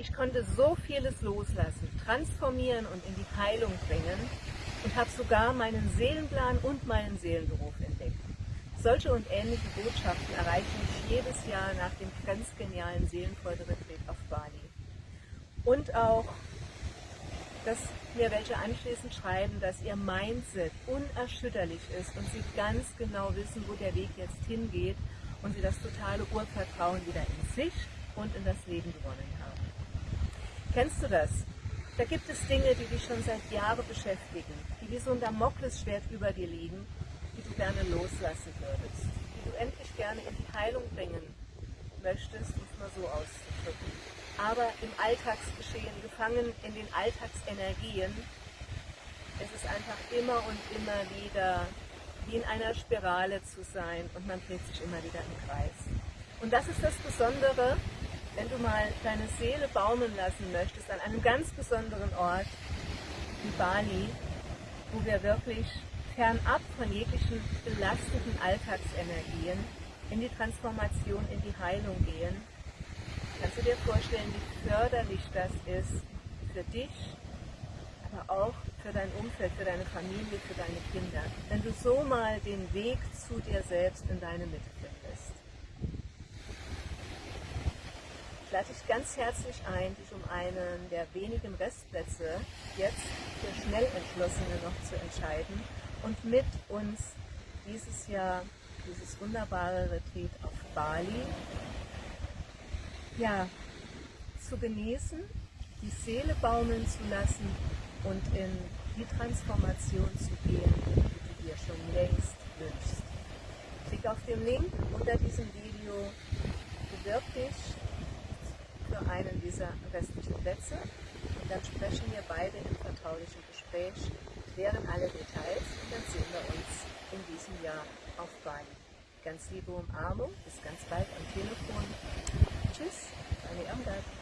ich konnte so vieles loslassen, transformieren und in die Heilung bringen und habe sogar meinen Seelenplan und meinen Seelenberuf entdeckt. Solche und ähnliche Botschaften erreichen mich jedes Jahr nach dem ganz genialen Seelenfreude-Retreat auf Bali. Und auch, dass mir welche anschließend schreiben, dass ihr Mindset unerschütterlich ist und sie ganz genau wissen, wo der Weg jetzt hingeht und sie das totale Urvertrauen wieder in sich und in das Leben gewonnen haben. Kennst du das? Da gibt es Dinge, die dich schon seit Jahren beschäftigen, die wie so ein Damoklesschwert über dir liegen, die du gerne loslassen würdest, die du endlich gerne in die Heilung bringen möchtest, um es mal so auszudrücken. Aber im Alltagsgeschehen, gefangen in den Alltagsenergien, es ist einfach immer und immer wieder wie in einer Spirale zu sein und man dreht sich immer wieder im Kreis. Und das ist das Besondere, wenn du mal deine Seele baumeln lassen möchtest an einem ganz besonderen Ort wie Bali, wo wir wirklich fernab von jeglichen belastenden Alltagsenergien in die Transformation, in die Heilung gehen, kannst du dir vorstellen, wie förderlich das ist für dich, aber auch für dein Umfeld, für deine Familie, für deine Kinder, wenn du so mal den Weg zu dir selbst in deine Mitte findest. Ich lade dich ganz herzlich ein, dich um einen der wenigen Restplätze jetzt für Schnellentschlossene noch zu entscheiden und mit uns dieses Jahr dieses wunderbare Retreat auf Bali ja, zu genießen, die Seele baumeln zu lassen und in die Transformation zu gehen, die du dir schon längst wünschst. Klick auf den Link unter diesem Video, bewirb dich einen dieser restlichen Plätze und dann sprechen wir beide im vertraulichen Gespräch, klären alle Details und dann sehen wir uns in diesem Jahr auf Bali. Ganz liebe Umarmung, bis ganz bald am Telefon. Tschüss, deine Irmgard.